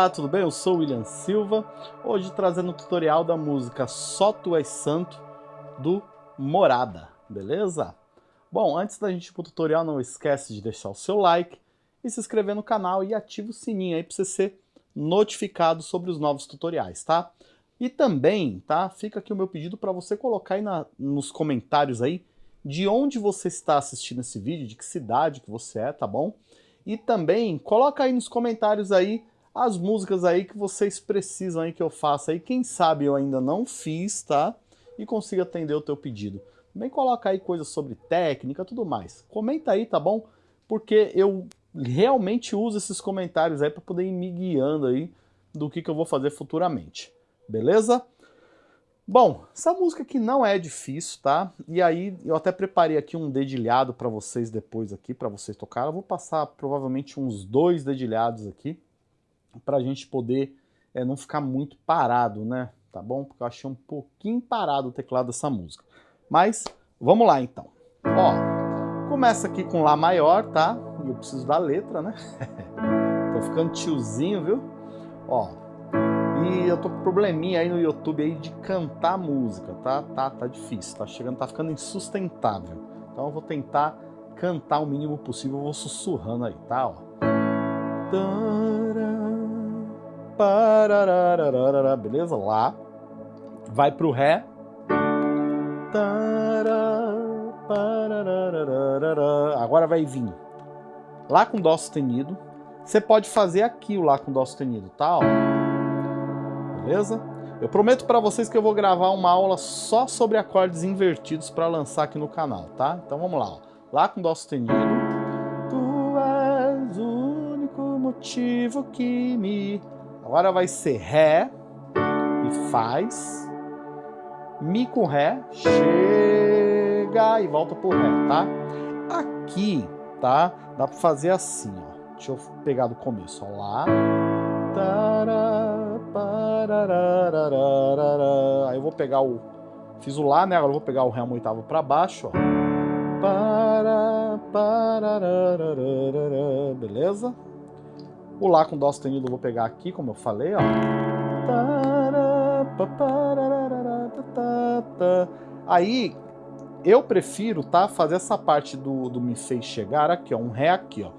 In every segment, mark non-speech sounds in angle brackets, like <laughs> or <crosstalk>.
Olá, tudo bem? Eu sou o William Silva, hoje trazendo o tutorial da música Só Tu És Santo, do Morada, beleza? Bom, antes da gente ir pro tutorial, não esquece de deixar o seu like e se inscrever no canal e ativa o sininho aí para você ser notificado sobre os novos tutoriais, tá? E também, tá? Fica aqui o meu pedido para você colocar aí na, nos comentários aí de onde você está assistindo esse vídeo, de que cidade que você é, tá bom? E também coloca aí nos comentários aí as músicas aí que vocês precisam aí que eu faça aí. Quem sabe eu ainda não fiz, tá? E consiga atender o teu pedido. Também coloca aí coisas sobre técnica, tudo mais. Comenta aí, tá bom? Porque eu realmente uso esses comentários aí para poder ir me guiando aí do que, que eu vou fazer futuramente. Beleza? Bom, essa música aqui não é difícil, tá? E aí eu até preparei aqui um dedilhado para vocês depois aqui, para vocês tocar. Eu vou passar provavelmente uns dois dedilhados aqui, para a gente poder é, não ficar muito parado, né? Tá bom? Porque eu achei um pouquinho parado o teclado dessa música. Mas vamos lá então. Ó, começa aqui com Lá maior, tá? E eu preciso da letra, né? <laughs> Tô ficando tiozinho, viu? Ó, e eu tô com probleminha aí no YouTube aí de cantar música, tá? Tá, tá difícil, tá chegando, tá ficando insustentável. Então eu vou tentar cantar o mínimo possível, eu vou sussurrando aí, tá? Ó. Beleza? Lá. Vai pro Ré. Agora vai vir Lá com Dó sustenido. Você pode fazer aqui o Lá com Dó sustenido, tá? Ó beleza? Eu prometo para vocês que eu vou gravar uma aula só sobre acordes invertidos para lançar aqui no canal, tá? Então vamos lá, ó. Lá com Dó sustenido. Motivo que me... Agora vai ser Ré e faz. Mi com Ré, chega e volta pro Ré, tá? Aqui, tá? Dá para fazer assim, ó. Deixa eu pegar do começo, ó. Lá. Aí eu vou pegar o... Fiz o Lá, né? Agora eu vou pegar o Ré uma oitava para baixo, ó. Beleza? O Lá com Dó sustenido eu vou pegar aqui, como eu falei, ó. Aí, eu prefiro, tá? Fazer essa parte do, do Me Fez Chegar aqui, ó. Um Ré aqui, ó.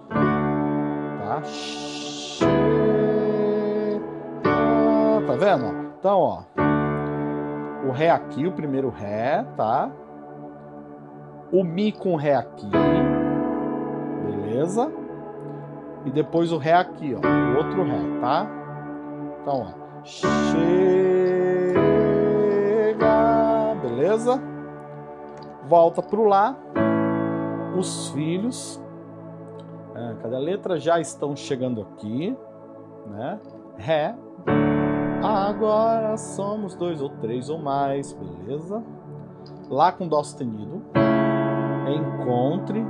Tá? tá vendo? Então, ó, o Ré aqui, o primeiro Ré, tá? O Mi com Ré aqui, beleza? E depois o Ré aqui, ó, o outro Ré, tá? Então, ó, chega, beleza? Volta pro Lá, os filhos, é, cadê a letra? Já estão chegando aqui, né? Ré, Agora somos dois ou três ou mais, beleza? Lá com Dó sustenido. Encontre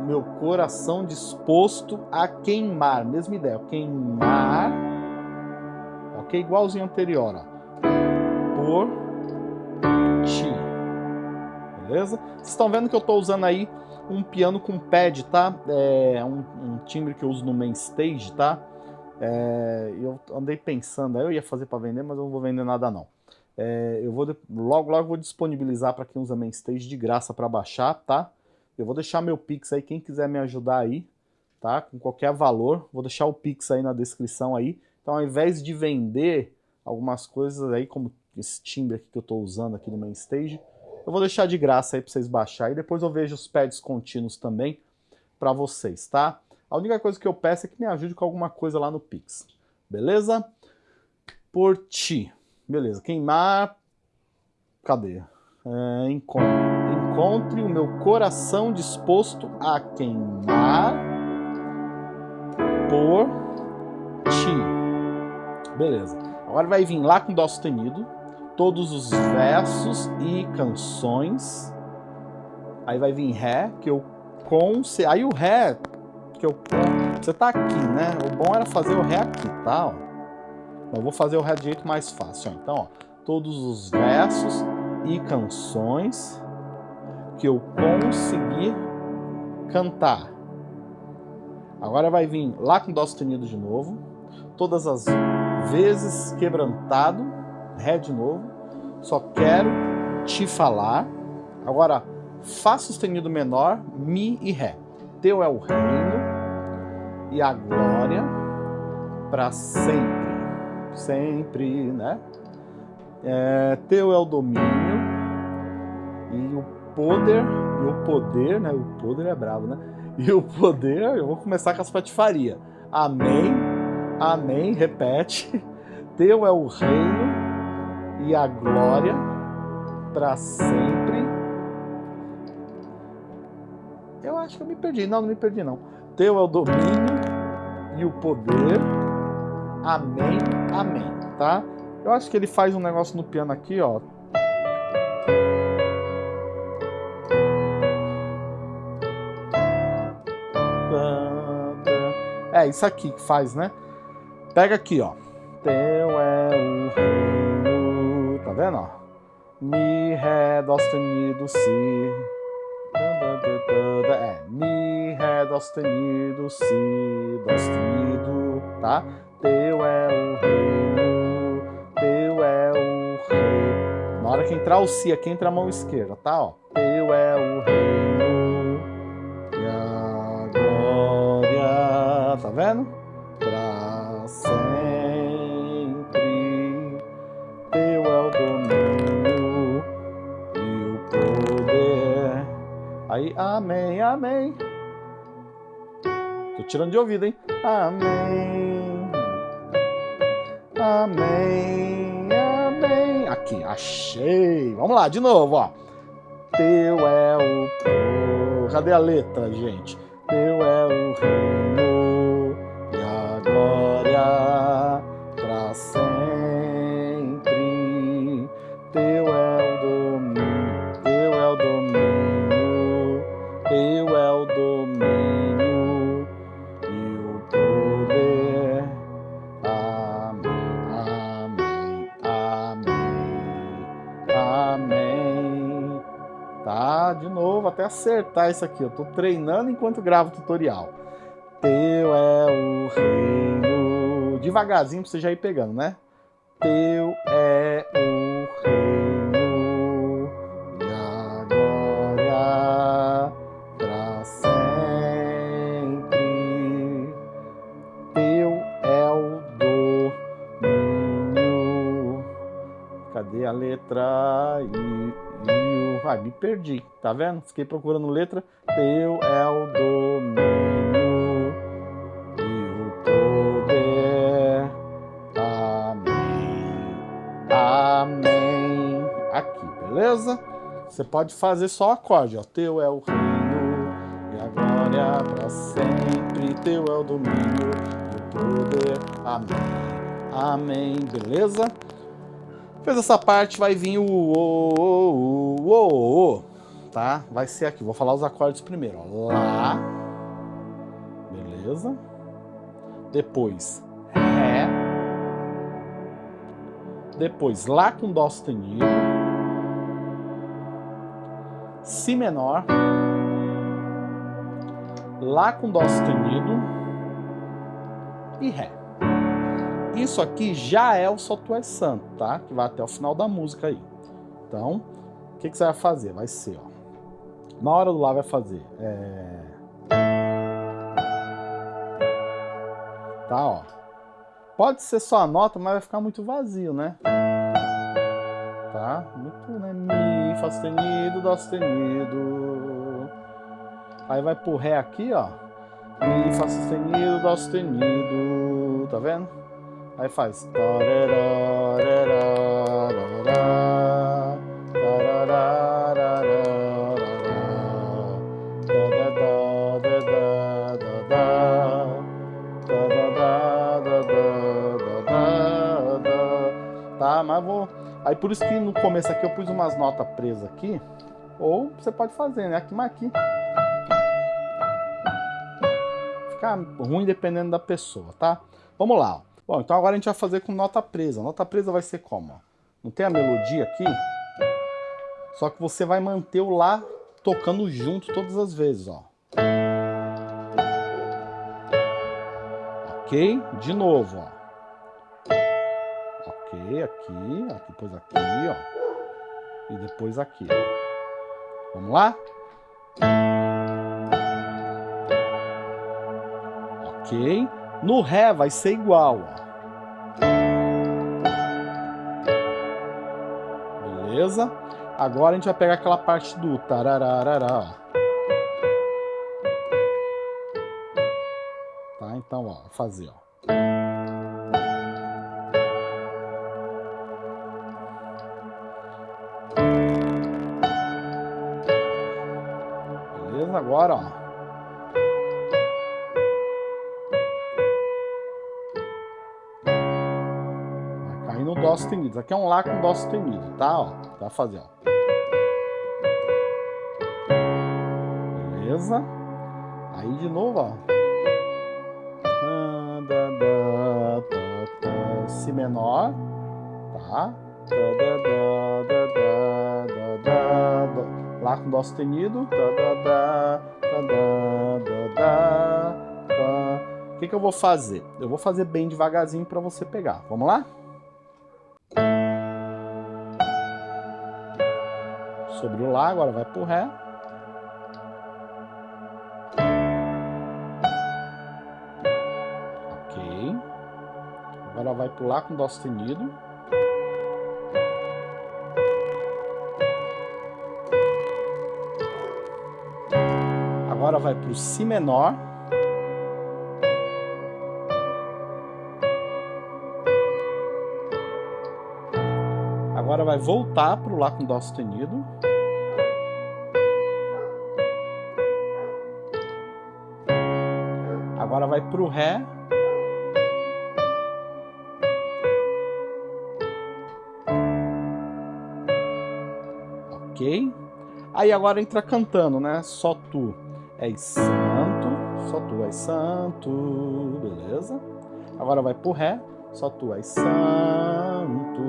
meu coração disposto a queimar. Mesma ideia, queimar. Ok? Igualzinho anterior, ó. Por ti. Beleza? Vocês estão vendo que eu estou usando aí um piano com pad, tá? É um, um timbre que eu uso no main stage, tá? É, eu andei pensando, eu ia fazer para vender, mas eu não vou vender nada não. É, eu vou logo logo vou disponibilizar para quem usa Mainstage de graça para baixar, tá? Eu vou deixar meu Pix aí, quem quiser me ajudar aí, tá? Com qualquer valor, vou deixar o Pix aí na descrição aí. Então ao invés de vender algumas coisas aí, como esse timbre aqui que eu estou usando aqui no Mainstage, eu vou deixar de graça aí para vocês baixar e depois eu vejo os pads contínuos também para vocês, tá? A única coisa que eu peço é que me ajude com alguma coisa lá no Pix. Beleza? Por ti. Beleza. Queimar. Cadê? É, encontre. Encontre o meu coração disposto a queimar por ti. Beleza. Agora vai vir lá com Dó sustenido. Todos os versos e canções. Aí vai vir Ré, que eu com... Aí o Ré porque o você tá aqui, né? O bom era fazer o Ré aqui, tá? Ó. Eu vou fazer o Ré de jeito mais fácil. Então, ó, todos os versos e canções que eu conseguir cantar. Agora vai vir Lá com Dó sustenido de novo. todas as vezes, quebrantado, Ré de novo, só quero te falar. Agora, Fá sustenido menor, Mi e Ré. Teu é o reino e a glória para sempre. Sempre, né? É, teu é o domínio e o poder, e o poder, né? O poder é bravo, né? E o poder, eu vou começar com as patifarias. Amém, amém, repete. <laughs> Teu é o reino e a glória para sempre. Eu acho que eu me perdi. Não, não me perdi não. Teu é o domínio e o poder. Amém, amém, tá? Eu acho que ele faz um negócio no piano aqui, ó. É, isso aqui que faz, né? Pega aqui, ó. Teu é o reino. Tá vendo, ó? Mi, Ré, Dó sustenido, Si. É, Mi, Ré, Dó sustenido, Si, Dó sustenido, tá? Teu é o reino, Teu é o rei. Na hora que entrar o Si, aqui entra a mão esquerda, tá? Ó. Teu é o reino Amém, amém. Tô tirando de ouvido, hein? Amém. Amém. Amém. Aqui, achei. Vamos lá, de novo, ó. Teu é o... Cadê a letra, gente? Teu é o reino e a glória Tá, de novo, até acertar isso aqui. Eu tô treinando enquanto gravo o tutorial. Teu é o reino. Devagarzinho pra você já ir pegando, né? Teu é o reino e a glória para sempre. Teu é o domínio. Cadê a letra I? I, Ai, me perdi, tá vendo? Fiquei procurando letra. Teu é o domínio e o poder. Amém. Amém. Aqui, beleza? Você pode fazer só acorde, ó. Teu é o reino e a glória para sempre. Teu é o domínio e o poder. Amém. Amém. Beleza? Fez essa parte, vai vir o o, o, o, o, tá? Vai ser aqui, vou falar os acordes primeiro, ó. Lá, beleza? Depois, Ré. Depois, Lá com Dó sustenido. Si menor. Lá com Dó sustenido. E Ré. Isso aqui já é o Só Tu És Santo, tá? Que vai até o final da música aí. Então, o que, que você vai fazer? Vai ser, ó. Na hora do Lá vai fazer... É... Tá, ó. Pode ser só a nota, mas vai ficar muito vazio, né? Tá? Muito, né? Mi, Fá sustenido, Dó sustenido. Aí vai pro Ré aqui, ó. Mi, Fá sustenido, Dó sustenido. Tá vendo? Aí faz. Tá, mas vou... Aí por isso que no começo aqui eu pus umas notas presas aqui. Ou você pode fazer, né? Aqui, mas aqui. Fica ruim dependendo da pessoa, tá? Vamos lá, ó. Bom, então agora a gente vai fazer com nota presa. Nota presa vai ser como? Não tem a melodia aqui? Só que você vai manter o Lá tocando junto todas as vezes, ó. Ok? De novo, ó. Ok, aqui, depois aqui, ó. E depois aqui. Vamos lá? Ok. No Ré vai ser igual, ó. Beleza? Agora a gente vai pegar aquela parte do tarararará, ó. Tá? Então, ó, fazer, ó. Beleza? Agora, ó. Dó sustenido. Aqui é um Lá com Dó sustenido, tá? Ó, vai fazer, ó. Beleza? Aí de novo, ó. Si menor, tá? Lá com Dó sustenido. O que, que eu vou fazer? Eu vou fazer bem devagarzinho para você pegar. Vamos lá? Sobre o Lá, agora vai pro Ré. Agora vai pular com Dó sustenido. Agora vai para o Si menor. Agora vai voltar para o Lá com Dó sustenido. Agora vai para o Ré. ok? Aí agora entra cantando, né? Só tu és santo, só tu és santo, beleza? Agora vai pro Ré, só tu és santo,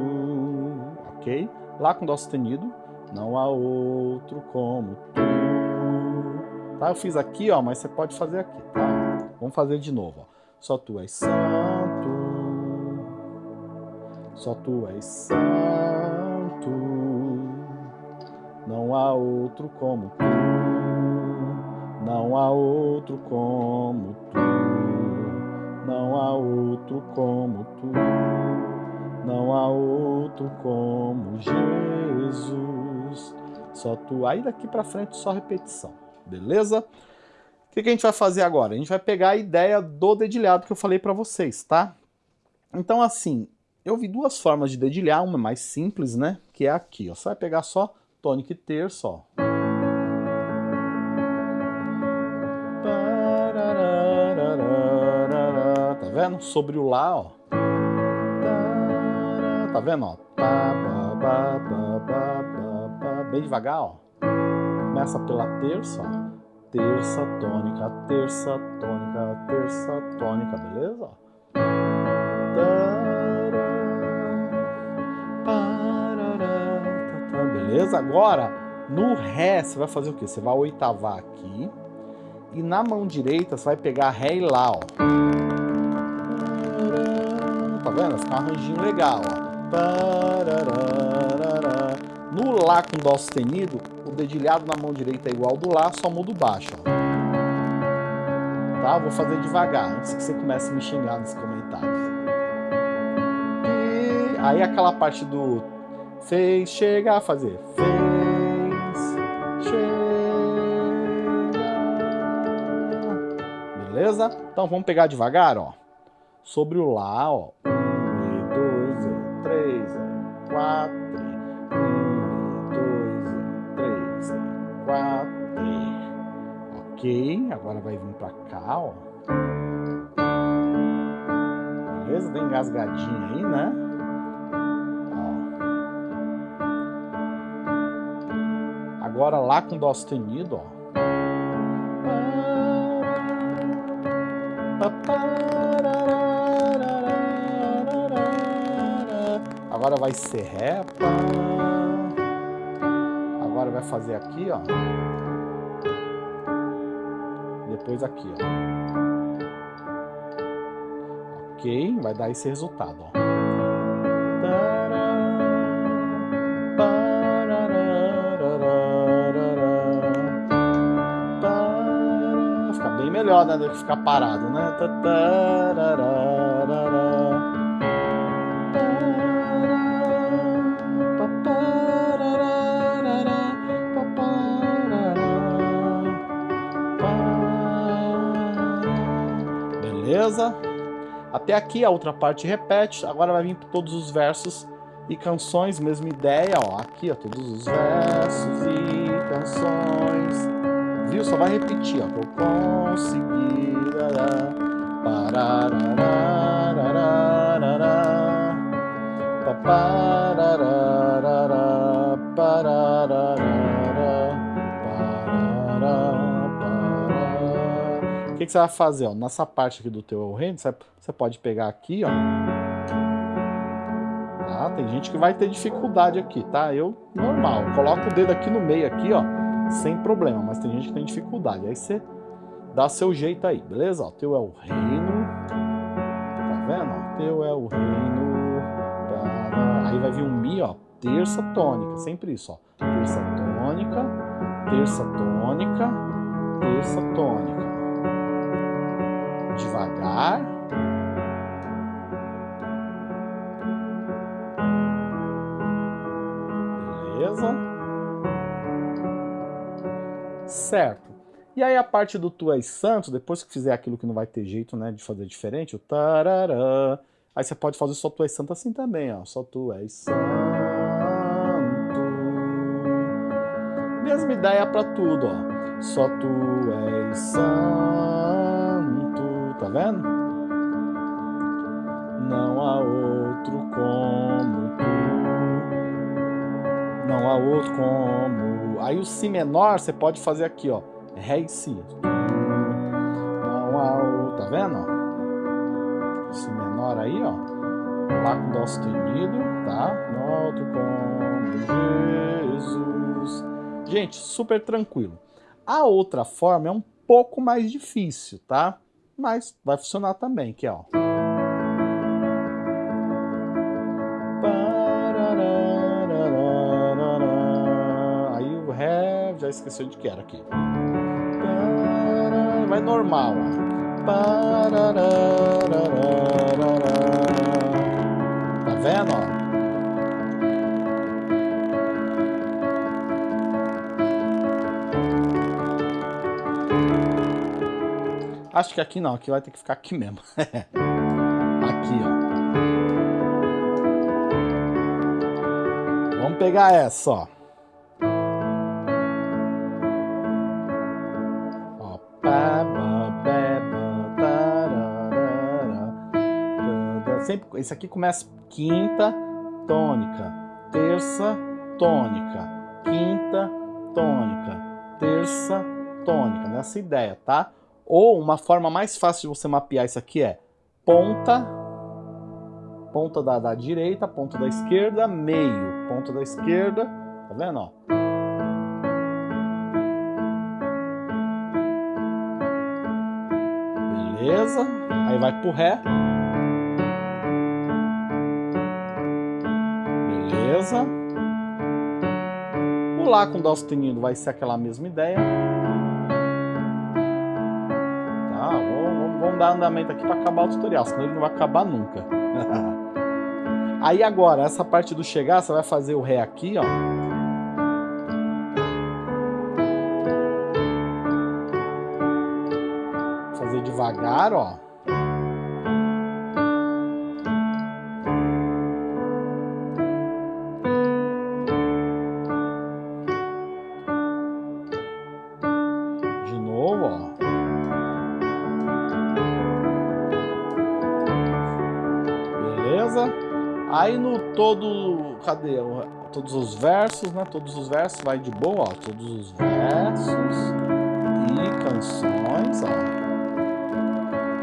ok? Lá com Dó sustenido, não há outro como tu. Tá? Eu fiz aqui, ó, mas você pode fazer aqui, tá? Vamos fazer de novo, ó. Só tu és santo, só tu és santo. Não há outro como tu, não há outro como tu, não há outro como tu, não há outro como Jesus. Só tu. Aí daqui para frente só repetição, beleza? O que, que a gente vai fazer agora? A gente vai pegar a ideia do dedilhado que eu falei para vocês, tá? Então assim, eu vi duas formas de dedilhar, uma mais simples, né? Que é aqui, ó. Você vai pegar só tônica e terça, ó. Tá vendo? Sobre o Lá, ó. Tá vendo, ó? Bem devagar, ó. Começa pela terça, ó. Terça, tônica, terça, tônica, terça, tônica, beleza? Beleza? Agora, no Ré, você vai fazer o quê? Você vai oitavar aqui. E na mão direita, você vai pegar Ré e Lá, ó. Tá vendo? Fica um arranjinho legal, ó. Lá com Dó sustenido, o dedilhado na mão direita é igual ao do Lá, só muda o baixo. Tá? Vou fazer devagar, antes que você comece a me xingar nos comentários. E aí aquela parte do Fez chegar a fazer. Fez chegar. Beleza? Então vamos pegar devagar, ó. Sobre o Lá, ó. Ok. Agora vai vir pra cá, ó. Beleza? Deu engasgadinha aí, né? Agora lá com Dó sustenido, ó. Agora vai ser Ré. Agora vai fazer aqui, ó depois aqui, ó. Ok? Vai dar esse resultado, ó. Fica bem melhor, né? Do que ficar parado, né? Até aqui a outra parte repete, agora vai vir todos os versos e canções, mesma ideia, ó, aqui ó, todos os versos e canções, viu? Só vai repetir, ó, vou conseguir, ará, parará, que você vai fazer? Ó? Nessa parte aqui do teu reino, você, você pode pegar aqui, ó. Tá? Tem gente que vai ter dificuldade aqui, tá? Eu, normal, coloco o dedo aqui no meio, aqui, ó, sem problema. Mas tem gente que tem dificuldade. Aí você dá seu jeito aí, beleza? O teu é o reino. Tá vendo? O teu é o reino. Aí vai vir um Mi, ó, terça tônica, sempre isso, ó. Terça tônica, terça tônica, terça tônica. Devagar. Beleza? Certo. E aí a parte do Tu és Santo, depois que fizer aquilo que não vai ter jeito, né, de fazer diferente, o tarará, aí você pode fazer só Tu és Santo assim também, ó, só Tu és Santo. Mesma ideia para tudo, ó, só Tu és Santo, tá vendo? Não há outro como Tu, não há outro como... Aí o Si menor você pode fazer aqui, ó, Ré e Si. Não há o... Tá vendo? Si menor aí, ó. Lá com Dó sustenido, tá? Noto como Jesus. Gente, super tranquilo. A outra forma é um pouco mais difícil, tá? Mas vai funcionar também, que é, ó. Aí o Ré, já esqueceu de que era aqui vai normal. Tá vendo? Acho que aqui não, aqui vai ter que ficar aqui mesmo. <laughs> aqui, ó. Vamos pegar essa, ó. sempre, esse aqui começa quinta, tônica, terça, tônica, quinta, tônica, terça, tônica, nessa ideia, tá? Ou uma forma mais fácil de você mapear isso aqui é ponta, ponta da, da direita, ponta da esquerda, meio, ponta da esquerda, tá vendo, ó? Beleza, aí vai pro Ré, Beleza? O Lá com Dó sustenido vai ser aquela mesma ideia. Tá, vamos, vamos dar andamento aqui para acabar o tutorial, senão ele não vai acabar nunca. <laughs> Aí agora, essa parte do chegar, você vai fazer o Ré aqui, ó. Fazer devagar, ó. Aí no todo, cadê? Todos os versos, né? Todos os versos vai de boa, ó. Todos os versos e canções, ó.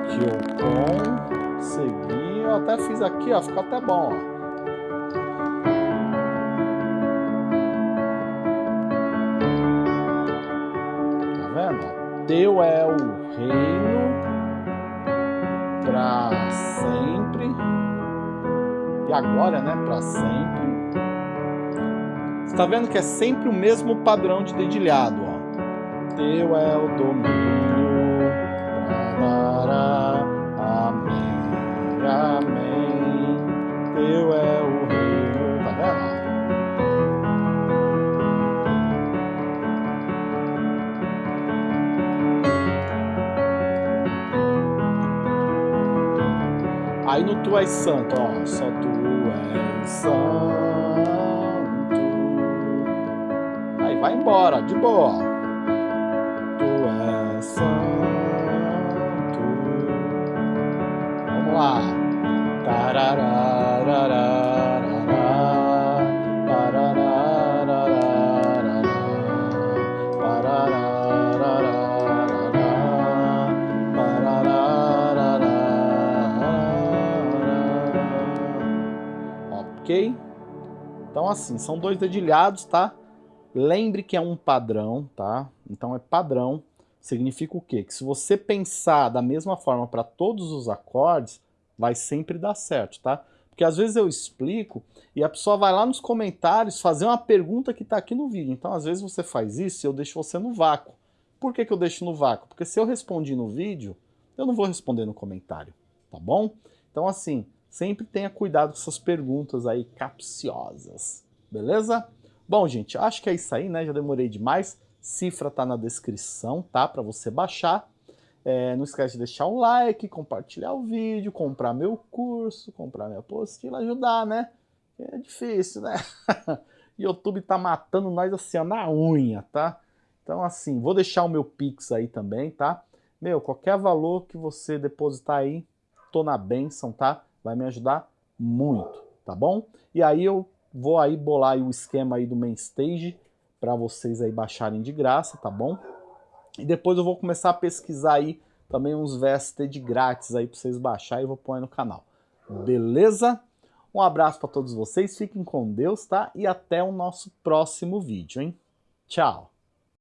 Que eu consegui. Eu até fiz aqui, ó. Ficou até bom, ó. Tá vendo? Teu é o reino para sempre E agora, né, para sempre. Você tá vendo que é sempre o mesmo padrão de dedilhado, ó. Teu é o domínio, amém, amém. Teu é o reino, tá vendo? Aí no Tu és santo, ó, só Tu santo. Aí vai embora, de boa. Ok? Então assim, são dois dedilhados, tá? Lembre que é um padrão, tá? Então é padrão. Significa o quê? Que se você pensar da mesma forma para todos os acordes, vai sempre dar certo, tá? Porque às vezes eu explico e a pessoa vai lá nos comentários fazer uma pergunta que está aqui no vídeo. Então às vezes você faz isso e eu deixo você no vácuo. Por que, que eu deixo no vácuo? Porque se eu respondi no vídeo, eu não vou responder no comentário, tá bom? Então assim, sempre tenha cuidado com essas perguntas aí capciosas, beleza? Bom, gente, acho que é isso aí, né? Já demorei demais. Cifra tá na descrição, tá? Para você baixar. É, não esquece de deixar um like, compartilhar o vídeo, comprar meu curso, comprar minha apostila, ajudar, né? É difícil, né? <laughs> YouTube tá matando nós assim, ó, na unha, tá? Então, assim, vou deixar o meu Pix aí também, tá? Meu, qualquer valor que você depositar aí, tô na benção, tá? Vai me ajudar muito, tá bom? E aí eu vou aí bolar aí o esquema aí do main stage para vocês aí baixarem de graça, tá bom? E depois eu vou começar a pesquisar aí também uns VST de grátis aí para vocês baixar e vou pôr aí no canal. Beleza? Um abraço para todos vocês, fiquem com Deus, tá? E até o nosso próximo vídeo, hein? Tchau!